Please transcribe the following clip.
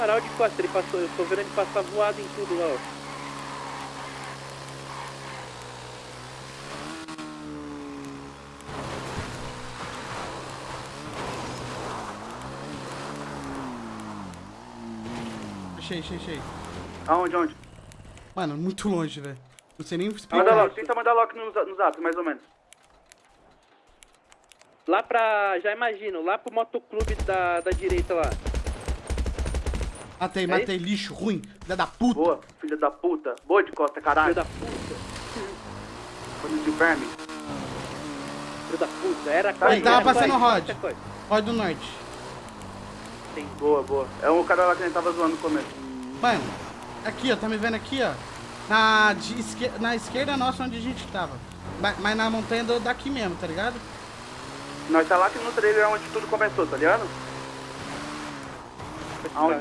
Farol de costa, ele passou, eu tô vendo ele passar voado em tudo lá, ó. Achei, achei, achei. Aonde, onde? Mano, muito longe, velho. Não sei nem Manda explicar. logo, tenta mandar logo no, no zap, mais ou menos. Lá pra, já imagino, lá pro motoclube da, da direita lá. Matei, É matei, lixo, ruim. Filha da puta. Boa, filha da puta. Boa de costa, caralho. da puta, Coisa de verme. filho da puta, era Tá, ele tava passando rod. Rod do norte. Boa, boa. É um cara lá que a gente tava zoando no começo. Mano, aqui, ó. Tá me vendo aqui, ó? Na, de esquer- na esquerda nossa, onde a gente tava. Mas na montanha do- daqui mesmo, tá ligado? Nós tá lá que no trailer é onde tudo começou, tá ligado? Aonde